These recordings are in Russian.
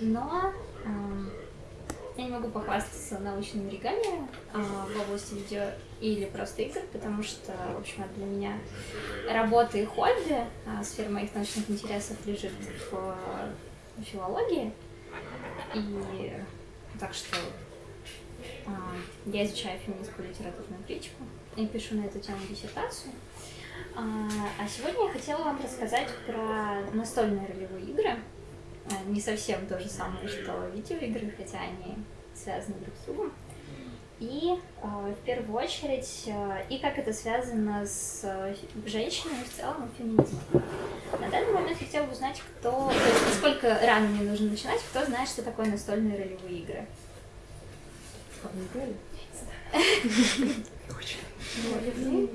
но эм, я не могу похвастаться научными оригами а, в области видео или просто игр, потому что, в общем, для меня работа и хобби. А сфера моих научных интересов лежит в, в филологии. И так что а, я изучаю феминистскую литературную критику и пишу на эту тему диссертацию. А, а сегодня я хотела вам рассказать про настольные ролевые игры. А, не совсем то же самое, что видеоигры, хотя они связаны друг с другом. И в первую очередь, и как это связано с женщинами в целом и феминизмом. На данный момент я хотела бы узнать, кто, то есть насколько рано мне нужно начинать, кто знает, что такое настольные ролевые игры. Очень.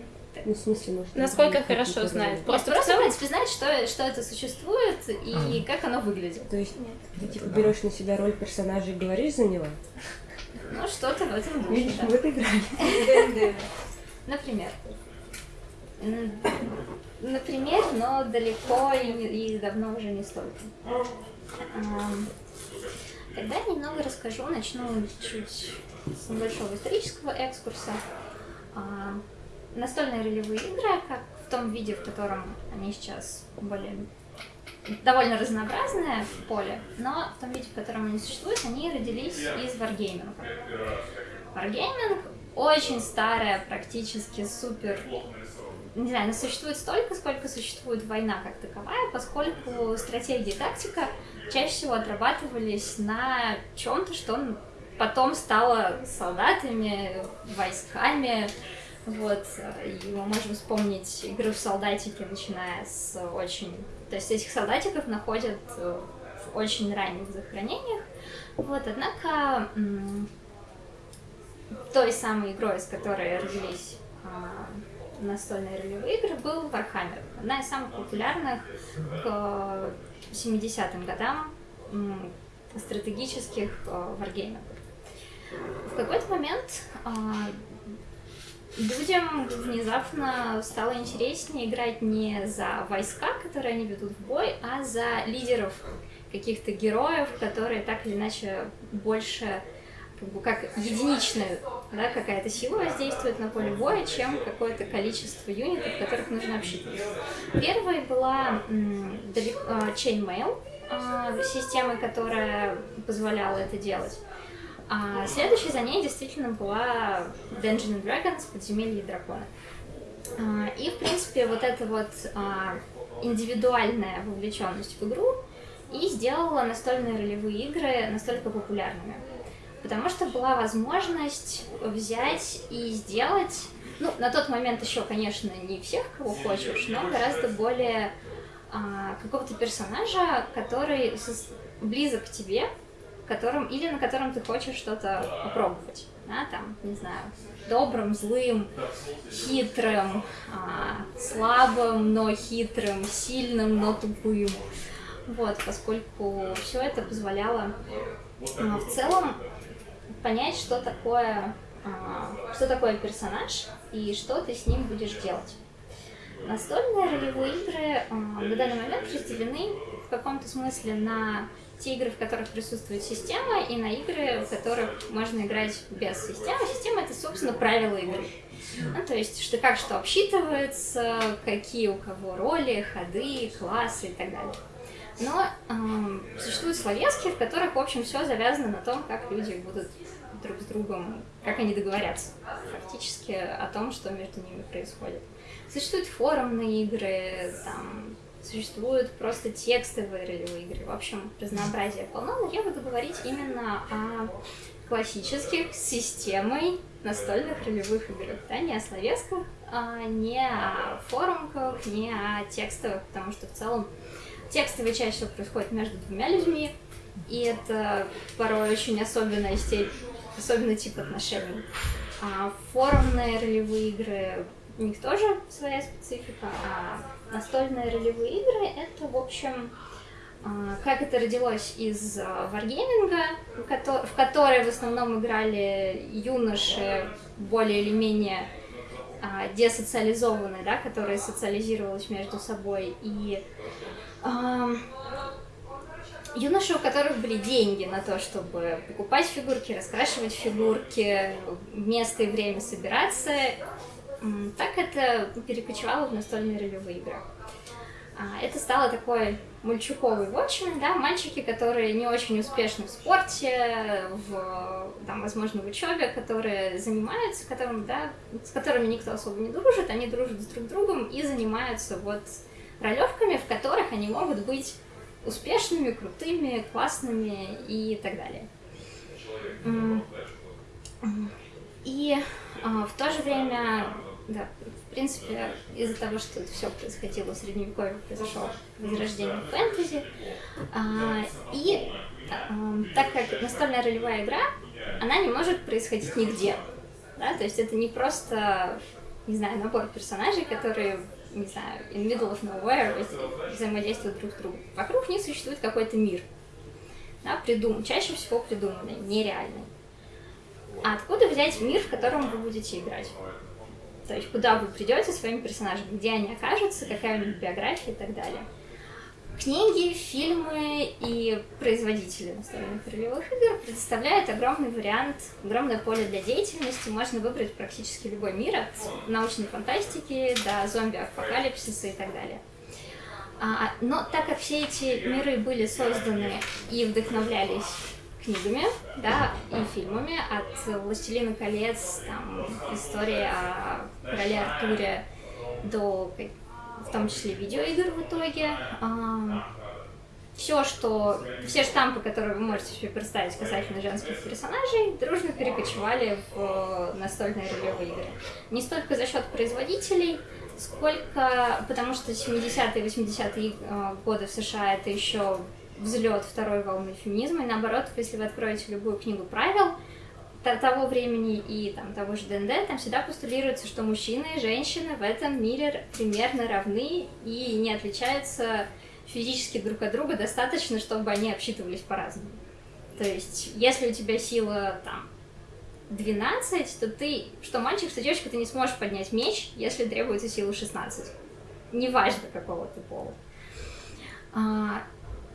Ну, в смысле, может, Насколько хорошо знает? Просто, просто в принципе, знать, что, что это существует и а. как оно выглядит. То есть ты типа берешь на себя роль персонажа и говоришь за него? Ну, что-то в этом духе, Видишь, да. в этой игре. Например. Например, но далеко и, и давно уже не столько. Тогда немного расскажу, начну чуть с небольшого исторического экскурса. Настольные ролевые игры, как в том виде, в котором они сейчас более довольно разнообразное поле, но в том виде, в котором они существуют, они родились из варгейминга. Варгейминг очень старая, практически супер не знаю, она существует столько, сколько существует война как таковая, поскольку стратегия и тактика чаще всего отрабатывались на чем-то, что потом стало солдатами, войсками, вот, и мы можем вспомнить игры в солдатики, начиная с очень... То есть этих солдатиков находят в очень ранних захоронениях, вот, однако той самой игрой, с которой родились а, настольные ролевые игры, был Warhammer. Одна из самых популярных к 70-м годам стратегических э, варгеймов. В какой-то момент а, людям внезапно стало интереснее играть не за войска, которые они ведут в бой, а за лидеров каких-то героев, которые так или иначе больше как, бы, как единичная да, какая-то сила воздействует на поле боя, чем какое-то количество юнитов, которых нужно обсчитывать. Первой была а, Chainmail, а, система, которая позволяла это делать. А следующей за ней действительно была Dungeons and Dragons, Подземелье дракона. А, и, в принципе, вот эта вот а, индивидуальная вовлеченность в игру и сделала настольные ролевые игры настолько популярными. Потому что была возможность взять и сделать, ну, на тот момент еще, конечно, не всех, кого хочешь, но гораздо более а, какого-то персонажа, который близок к тебе, которым, или на котором ты хочешь что-то попробовать. Да, там, не знаю, добрым, злым, хитрым, а, слабым, но хитрым, сильным, но тупым. Вот, поскольку все это позволяло а, в целом понять, что такое, а, что такое персонаж и что ты с ним будешь делать. Настольные ролевые игры а, на данный момент разделены в каком-то смысле на те игры, в которых присутствует система, и на игры, в которых можно играть без системы. Система — это, собственно, правила игры. Ну, то есть, что как что обсчитывается, какие у кого роли, ходы, классы и так далее. Но э, существуют словески, в которых, в общем, все завязано на том, как люди будут друг с другом, как они договорятся фактически о том, что между ними происходит. Существуют форумные игры, там, существуют просто текстовые ролевые игры. В общем, разнообразие полно, но я буду говорить именно о классических системой настольных ролевых игр. Да, не о словесках, а не о форумках, не о текстовых, потому что в целом текстовые чаще всего происходят между двумя людьми, и это порой очень особенная степень, особенный тип отношений. А форумные ролевые игры, у них тоже своя специфика, а настольные ролевые игры — это, в общем, а, как это родилось из варгейминга, в которой в основном играли юноши более или менее а, десоциализованные, да, которые социализировались между собой. И юноши, у которых были деньги на то, чтобы покупать фигурки, раскрашивать фигурки, место и время собираться, так это перекочевало в настольные ролевые игры. А, это стало такой мальчуковый вотчман, да, мальчики, которые не очень успешны в спорте, в, там, возможно, в учебе, которые занимаются, которым, да, с которыми никто особо не дружит, они дружат с друг другом и занимаются вот ролевками, в которых они могут быть успешными, крутыми, классными и так далее. И а, в то же время, да, в принципе, из-за того, что все происходило в Средневековье, произошло возрождение фэнтези. А, и а, так как настольная ролевая игра, она не может происходить нигде. Да? То есть это не просто, не знаю, набор персонажей, которые не знаю, in middle of nowhere взаимодействуют друг с другом. Вокруг них существует какой-то мир, да, придум... чаще всего придуманный, нереальный. А откуда взять мир, в котором вы будете играть? То есть куда вы придете своим персонажем, где они окажутся, какая у них биография и так далее. Книги, фильмы и производители настольных ролевых игр предоставляют огромный вариант, огромное поле для деятельности. Можно выбрать практически любой мир, от научной фантастики до зомби-апокалипсиса и так далее. А, но так как все эти миры были созданы и вдохновлялись книгами, да, и фильмами, от «Властелина колец», там, история о короле Артуре до в том числе видеоигр в итоге. А, все, что... Все штампы, которые вы можете себе представить касательно женских персонажей, дружно перекочевали в настольные ролевые игры. Не столько за счет производителей, сколько... Потому что 70-е 80-е а, годы в США это еще взлет второй волны феминизма. И наоборот, если вы откроете любую книгу правил, того времени и там, того же ДНД, там всегда постулируется, что мужчины и женщины в этом мире примерно равны и не отличаются физически друг от друга достаточно, чтобы они обсчитывались по-разному. То есть, если у тебя сила там 12, то ты, что мальчик, что девочка, ты не сможешь поднять меч, если требуется сила 16. Неважно, какого ты пола.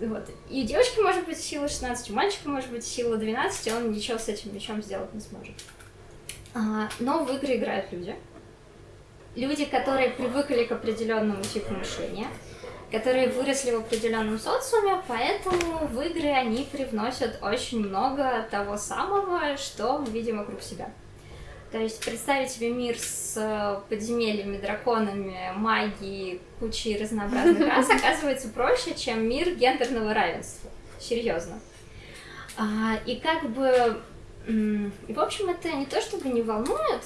Вот. И у девочки может быть сила 16, у мальчика может быть сила 12, и он ничего с этим мечом сделать не сможет. А, но в игры играют люди. Люди, которые привыкли к определенному типу мышления, которые выросли в определенном социуме, поэтому в игры они привносят очень много того самого, что мы видим вокруг себя. То есть представить себе мир с э, подземельями, драконами, магией, кучей разнообразных рас оказывается проще, чем мир гендерного равенства. Серьезно. А, и как бы... И, в общем, это не то чтобы не волнует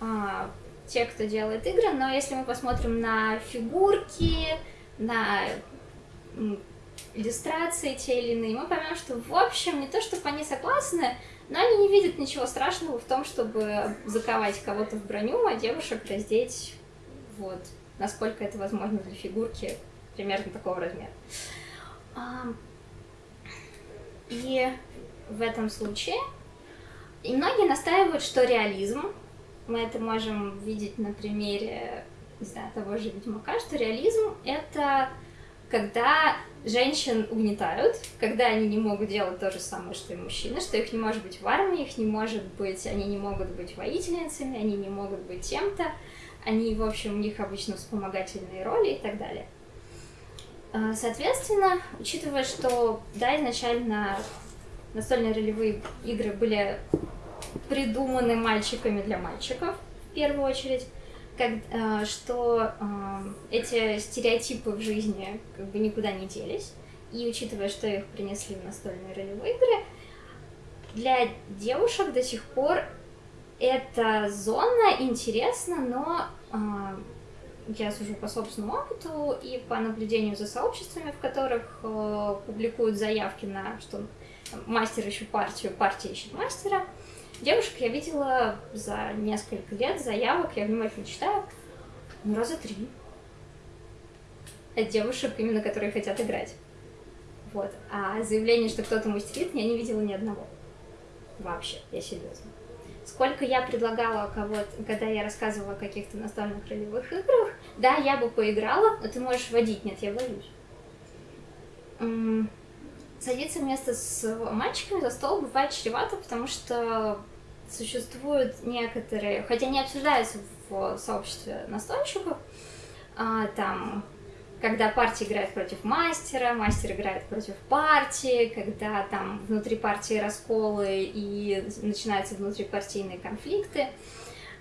а, те, кто делает игры, но если мы посмотрим на фигурки, на иллюстрации те или иные, мы поймем, что в общем не то, чтобы они согласны, но они не видят ничего страшного в том, чтобы заковать кого-то в броню, а девушек раздеть, вот, насколько это возможно для фигурки примерно такого размера. И в этом случае и многие настаивают, что реализм, мы это можем видеть на примере, не знаю, того же Ведьмака, что реализм — это когда женщин угнетают, когда они не могут делать то же самое, что и мужчины, что их не может быть в армии, их не может быть, они не могут быть воительницами, они не могут быть тем-то, они, в общем, у них обычно вспомогательные роли и так далее. А, соответственно, учитывая, что, да, изначально настольные ролевые игры были придуманы мальчиками для мальчиков, в первую очередь, как, э, что э, эти стереотипы в жизни как бы никуда не делись, и учитывая, что их принесли в настольные ролевые игры, для девушек до сих пор эта зона интересна, но э, я сужу по собственному опыту и по наблюдению за сообществами, в которых публикуют заявки на что мастер ищет партию, партия ищет мастера, Девушек я видела за несколько лет заявок, я внимательно читаю, ну, раза три. От девушек, именно которые хотят играть. Вот. А заявление, что кто-то мастерит, я не видела ни одного. Вообще, я серьезно. Сколько я предлагала кого-то, когда я рассказывала о каких-то настольных ролевых играх, да, я бы поиграла, но ты можешь водить. Нет, я боюсь. садиться вместе с мальчиками за стол бывает чревато, потому что существуют некоторые, хотя не обсуждаются в сообществе настольщиков, а, там, когда партия играет против мастера, мастер играет против партии, когда там внутри партии расколы и начинаются внутрипартийные конфликты.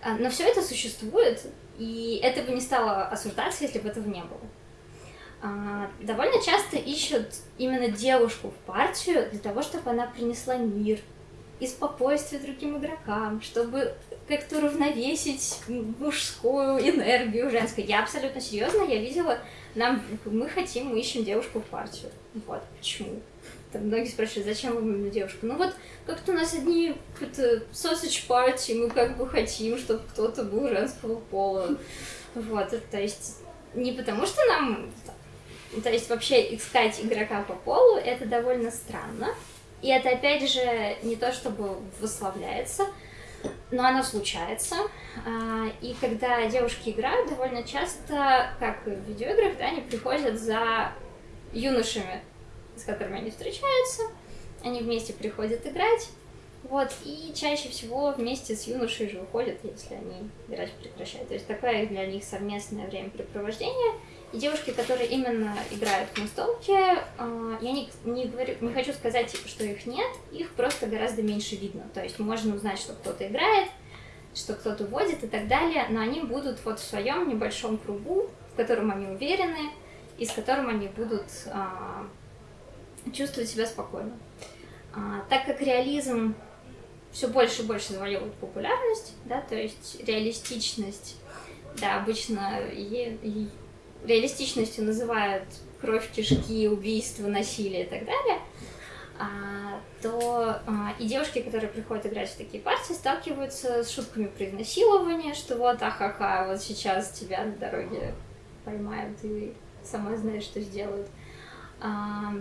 А, но все это существует, и это бы не стало осуждаться, если бы этого не было. А, довольно часто ищут именно девушку в партию для того, чтобы она принесла мир и спокойствие другим игрокам, чтобы как-то уравновесить мужскую энергию женской. Я абсолютно серьезно, я видела, нам, мы хотим, мы ищем девушку в партию. Вот, почему? Там многие спрашивают, зачем вам именно девушка? Ну вот, как-то у нас одни какие-то sausage party, мы как бы хотим, чтобы кто-то был женского пола. Вот, то есть не потому что нам... То есть вообще искать игрока по полу, это довольно странно. И это, опять же, не то чтобы выславляется, но оно случается. А, и когда девушки играют, довольно часто, как в видеоиграх, да, они приходят за юношами, с которыми они встречаются, они вместе приходят играть, вот, и чаще всего вместе с юношей же уходят, если они играть прекращают. То есть такое для них совместное времяпрепровождение — девушки, которые именно играют в настолке, а, я не, не, говорю, не хочу сказать, что их нет, их просто гораздо меньше видно. То есть можно узнать, что кто-то играет, что кто-то водит и так далее, но они будут вот в своем небольшом кругу, в котором они уверены, и с которым они будут а, чувствовать себя спокойно. А, так как реализм все больше и больше завоевывает популярность, да, то есть реалистичность, да, обычно е, реалистичностью называют кровь, кишки, убийство, насилие и так далее, а, то а, и девушки, которые приходят играть в такие партии, сталкиваются с шутками про изнасилование, что вот ахаха, вот сейчас тебя на дороге поймают и сама знаешь, что сделают. А,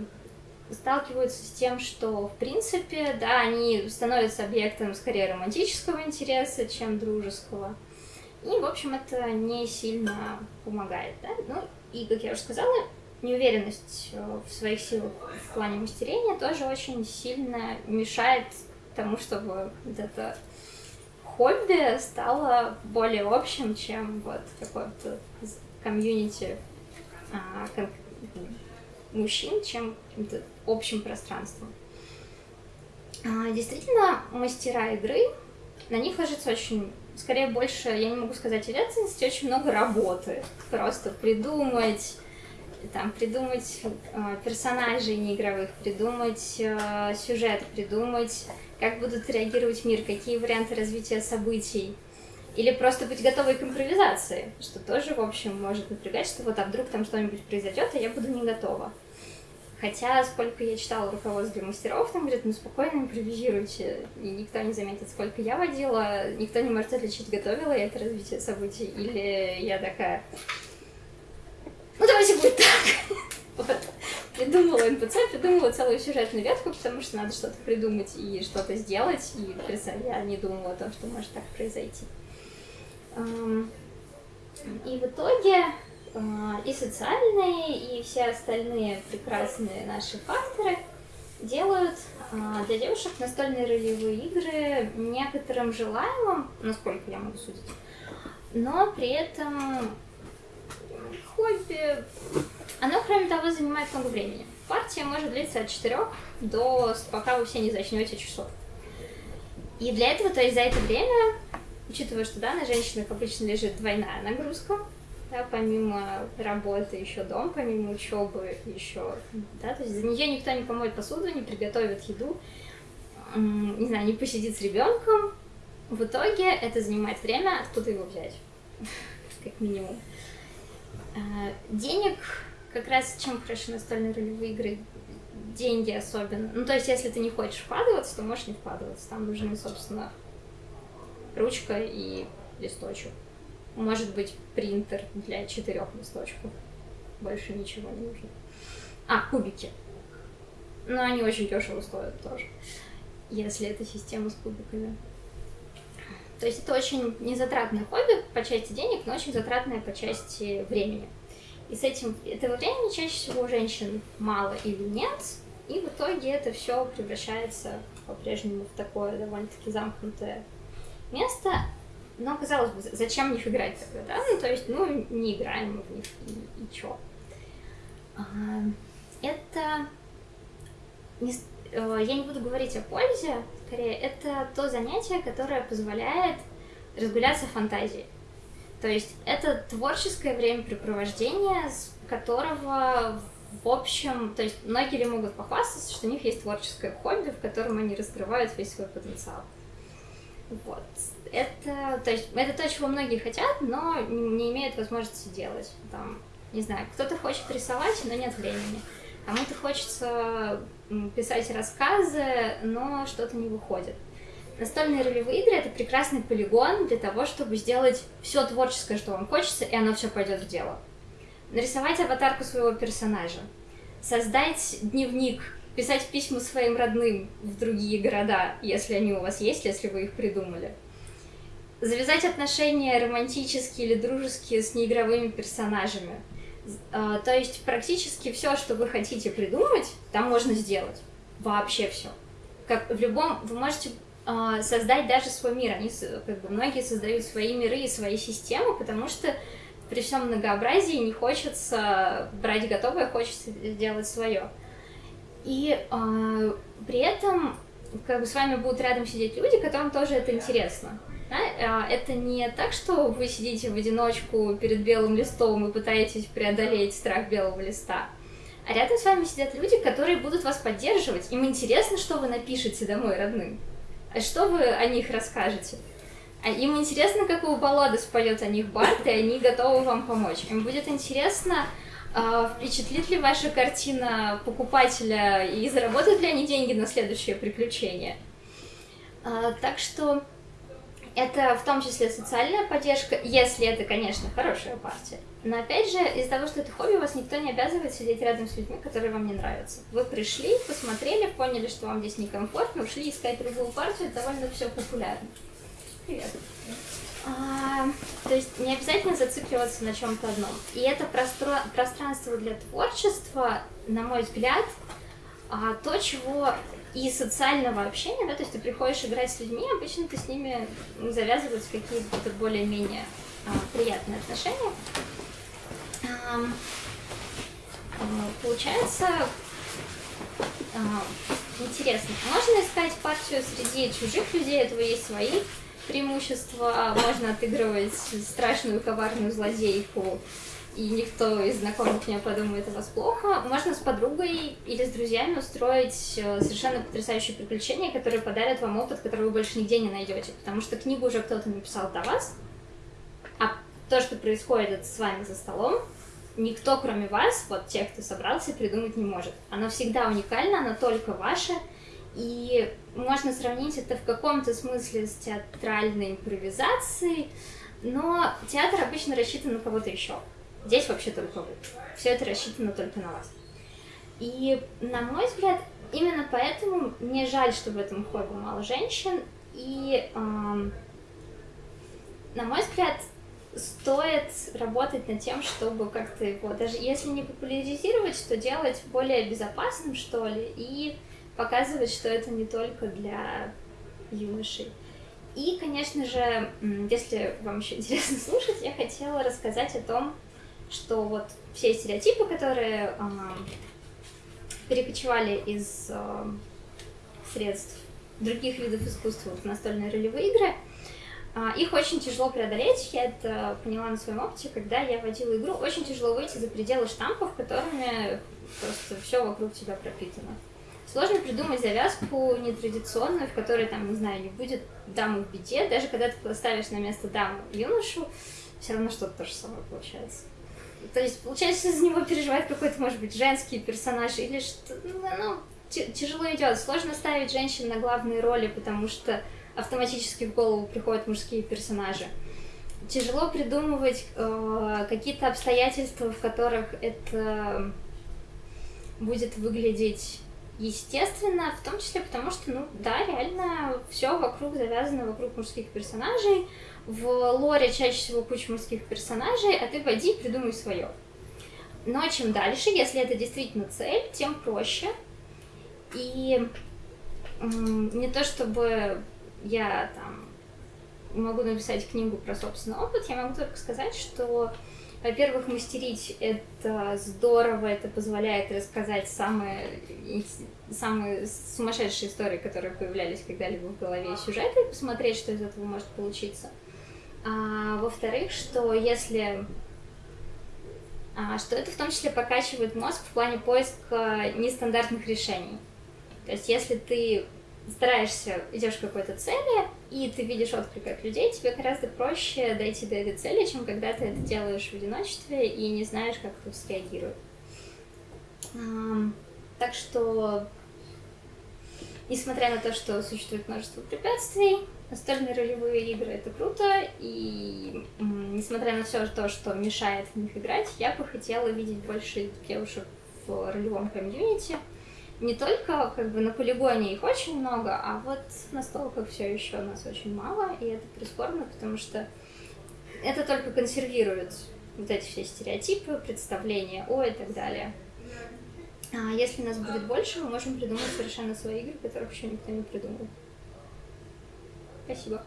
сталкиваются с тем, что, в принципе, да, они становятся объектом скорее романтического интереса, чем дружеского. И, в общем, это не сильно помогает, да? Ну, и, как я уже сказала, неуверенность э, в своих силах в плане мастерения тоже очень сильно мешает тому, чтобы вот это хобби стало более общим, чем вот такой вот комьюнити а, мужчин, чем общим пространством. А, действительно, мастера игры, на них ложится очень скорее больше, я не могу сказать ответственности, очень много работы. Просто придумать, там, придумать э, персонажей неигровых, придумать э, сюжет, придумать, как будут реагировать мир, какие варианты развития событий. Или просто быть готовой к импровизации, что тоже, в общем, может напрягать, что вот, а вдруг там что-нибудь произойдет, а я буду не готова. Хотя, сколько я читала руководство для мастеров, там говорят, ну спокойно импровизируйте, и никто не заметит, сколько я водила, никто не может отличить, готовила я это развитие событий, или я такая, ну давайте будет так. Вот. Придумала НПЦ, придумала целую сюжетную ветку, потому что надо что-то придумать и что-то сделать, и я не думала о том, что может так произойти. И в итоге и социальные, и все остальные прекрасные наши факторы делают а, для девушек настольные ролевые игры некоторым желаемым, насколько я могу судить, но при этом хобби, оно, кроме того, занимает много времени. Партия может длиться от 4 до, пока вы все не зачнете часов. И для этого, то есть за это время, учитывая, что да, на женщинах обычно лежит двойная нагрузка, да, помимо работы еще дом, помимо учебы еще, да, то есть за нее никто не помоет посуду, не приготовит еду, не знаю, не посидит с ребенком. В итоге это занимает время, откуда его взять, как минимум. А, денег, как раз чем хороши настольные ролевые игры, деньги особенно. Ну, то есть, если ты не хочешь вкладываться, то можешь не вкладываться. Там нужны, собственно, ручка и листочек. Может быть, принтер для четырех листочков. Больше ничего не нужно. А, кубики. Но они очень дешево стоят тоже, если это система с кубиками. То есть это очень незатратное хобби по части денег, но очень затратное по части времени. И с этим этого времени чаще всего у женщин мало или нет, и в итоге это все превращается по-прежнему в такое довольно-таки замкнутое место. Но, казалось бы, зачем в них играть тогда, да? Ну, то есть, ну, не играем мы в них, и, и чё. А, это... Не, э, я не буду говорить о пользе, скорее, это то занятие, которое позволяет разгуляться фантазией. То есть это творческое времяпрепровождение, с которого в общем, то есть многие могут похвастаться, что у них есть творческое хобби, в котором они раскрывают весь свой потенциал. Вот. Это, то есть, это то, чего многие хотят, но не имеют возможности делать. Там, не знаю, кто-то хочет рисовать, но нет времени. Кому-то хочется писать рассказы, но что-то не выходит. Настольные ролевые игры это прекрасный полигон для того, чтобы сделать все творческое, что вам хочется, и оно все пойдет в дело. Нарисовать аватарку своего персонажа, создать дневник, писать письма своим родным в другие города, если они у вас есть, если вы их придумали. Завязать отношения романтические или дружеские с неигровыми персонажами. А, то есть практически все, что вы хотите придумать, там можно сделать. Вообще все. Как в любом, вы можете а, создать даже свой мир. Они, как бы, многие создают свои миры и свои системы, потому что при всем многообразии не хочется брать готовое, хочется сделать свое. И э, при этом как бы с вами будут рядом сидеть люди, которым тоже это интересно. Да? Это не так, что вы сидите в одиночку перед белым листом и пытаетесь преодолеть страх белого листа. А рядом с вами сидят люди, которые будут вас поддерживать. Им интересно, что вы напишете домой родным. А что вы о них расскажете? А им интересно, какую балладу споет о них Барт, и они готовы вам помочь. Им будет интересно, а, впечатлит ли ваша картина покупателя и заработают ли они деньги на следующее приключение. А, так что это в том числе социальная поддержка, если это, конечно, хорошая партия. Но опять же, из-за того, что это хобби, вас никто не обязывает сидеть рядом с людьми, которые вам не нравятся. Вы пришли, посмотрели, поняли, что вам здесь некомфортно, ушли искать другую партию, это довольно все популярно. Привет. А, то есть не обязательно зацикливаться на чем-то одном. И это простро... пространство для творчества, на мой взгляд, а, то, чего и социального общения, да, то есть ты приходишь играть с людьми, обычно ты с ними завязываются какие-то более-менее а, приятные отношения. А, получается а, интересно. Можно искать партию среди чужих людей, этого есть свои преимущества. Можно отыгрывать страшную коварную злодейку и никто из знакомых не подумает о вас плохо. Можно с подругой или с друзьями устроить э, совершенно потрясающее приключение, которое подарит вам опыт, который вы больше нигде не найдете, потому что книгу уже кто-то написал до вас, а то, что происходит с вами за столом, никто, кроме вас, вот тех, кто собрался, придумать не может. Оно всегда уникально, оно только ваше, и можно сравнить это в каком-то смысле с театральной импровизацией, но театр обычно рассчитан на кого-то еще. Здесь вообще только вы. Все это рассчитано только на вас. И, на мой взгляд, именно поэтому мне жаль, что в этом хобби мало женщин. И, эм, на мой взгляд, стоит работать над тем, чтобы как-то его, даже если не популяризировать, то делать более безопасным, что ли, и показывать, что это не только для юношей. И, конечно же, если вам еще интересно слушать, я хотела рассказать о том, что вот все стереотипы, которые э, перекочевали из э, средств других видов искусства в настольные ролевые игры, э, их очень тяжело преодолеть. Я это поняла на своем опыте, когда я водила игру. Очень тяжело выйти за пределы штампов, которыми просто все вокруг тебя пропитано. Сложно придумать завязку нетрадиционную, в которой, там, не знаю, не будет дамы в беде. Даже когда ты поставишь на место даму юношу, все равно что-то то же самое получается. То есть, получается, из него переживает какой-то, может быть, женский персонаж или что ну, ну тяжело идет. Сложно ставить женщин на главные роли, потому что автоматически в голову приходят мужские персонажи. Тяжело придумывать э, какие-то обстоятельства, в которых это будет выглядеть естественно, в том числе потому, что, ну, да, реально все вокруг завязано вокруг мужских персонажей, в лоре чаще всего куча мужских персонажей, а ты войди придумай свое. Но чем дальше, если это действительно цель, тем проще. И не то чтобы я там могу написать книгу про собственный опыт, я могу только сказать, что, во-первых, мастерить это здорово, это позволяет рассказать самые, самые сумасшедшие истории, которые появлялись когда-либо в голове сюжета, и посмотреть, что из этого может получиться. А, во-вторых, что если а, что это в том числе покачивает мозг в плане поиска нестандартных решений. То есть если ты стараешься, идешь к какой-то цели, и ты видишь отклик от людей, тебе гораздо проще дойти до этой цели, чем когда ты это делаешь в одиночестве и не знаешь, как кто среагирует. Так что, несмотря на то, что существует множество препятствий, настольные ролевые игры это круто, и несмотря на все то, что мешает в них играть, я бы хотела видеть больше девушек в ролевом комьюнити, не только как бы на полигоне их очень много, а вот на столках все еще у нас очень мало, и это прискорбно, потому что это только консервирует вот эти все стереотипы, представления о и так далее. А если нас будет больше, мы можем придумать совершенно свои игры, которых еще никто не придумал. Спасибо.